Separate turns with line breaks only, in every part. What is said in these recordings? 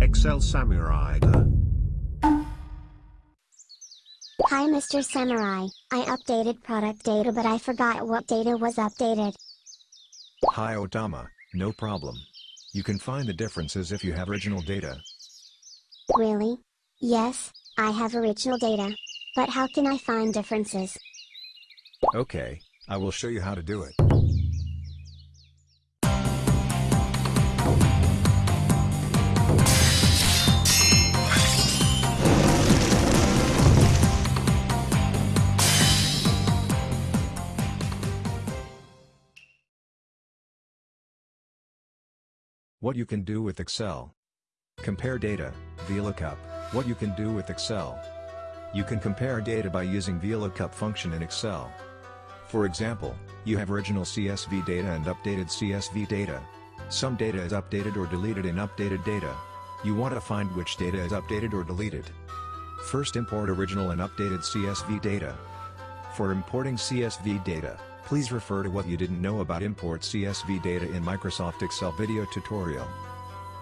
Excel Samurai.
Hi Mr. Samurai, I updated product data but I forgot what data was updated.
Hi Otama, no problem. You can find the differences if you have original data.
Really? Yes, I have original data. But how can I find differences?
Okay, I will show you how to do it. What you can do with Excel. Compare data, VLOOKUP, what you can do with Excel. You can compare data by using VLOOKUP function in Excel. For example, you have original CSV data and updated CSV data. Some data is updated or deleted in updated data. You want to find which data is updated or deleted. First import original and updated CSV data. For importing CSV data, please refer to what you didn't know about import CSV data in Microsoft Excel video tutorial.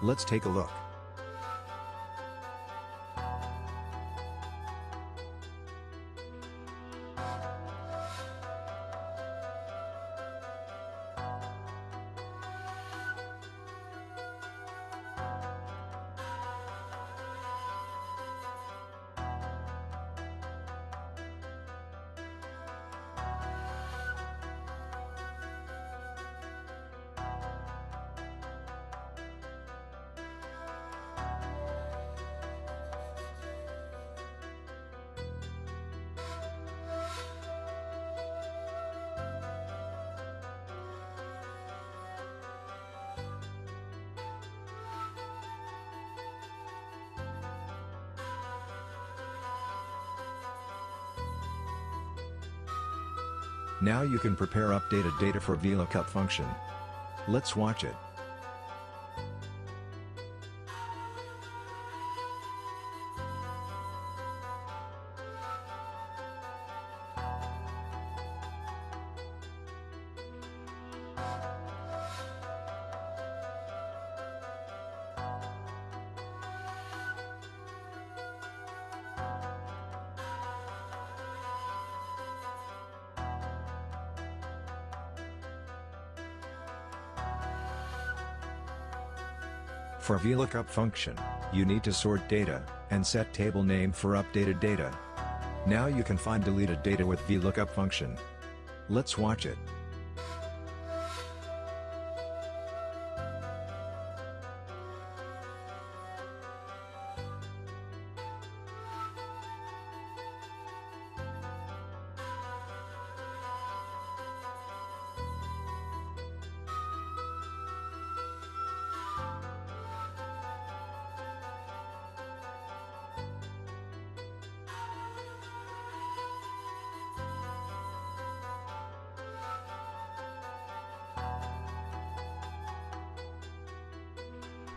Let's take a look. Now you can prepare updated data for VLOOKUP function. Let's watch it. For VLOOKUP function, you need to sort data, and set table name for updated data. Now you can find deleted data with VLOOKUP function. Let's watch it.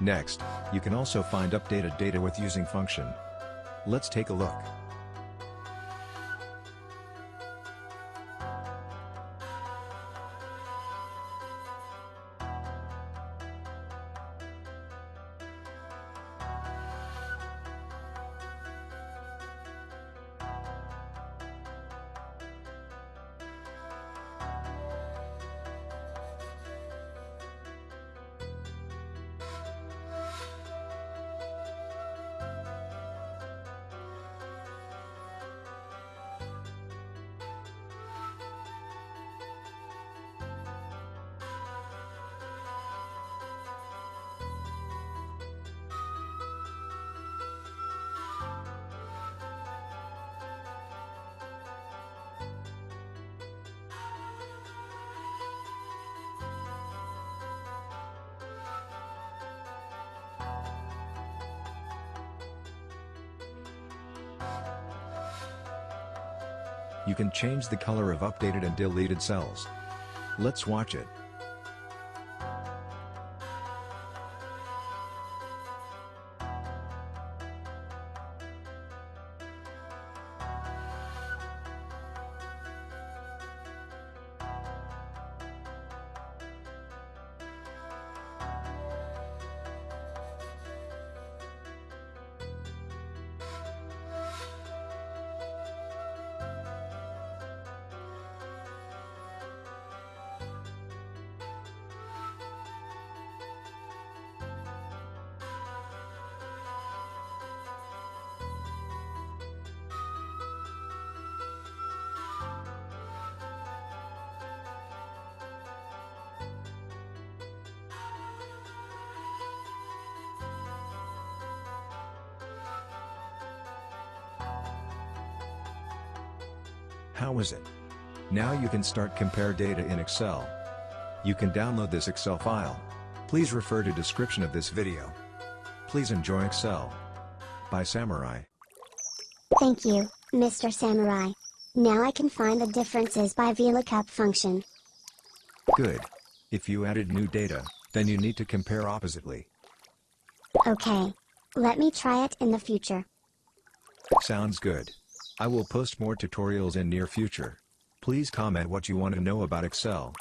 Next, you can also find updated data with using function. Let's take a look. You can change the color of updated and deleted cells. Let's watch it. How was it? Now you can start compare data in Excel. You can download this Excel file. Please refer to description of this video. Please enjoy Excel. By Samurai.
Thank you, Mr. Samurai. Now I can find the differences by VLOOKUP function.
Good. If you added new data, then you need to compare oppositely.
Okay. Let me try it in the future.
Sounds good. I will post more tutorials in near future. Please comment what you want to know about Excel.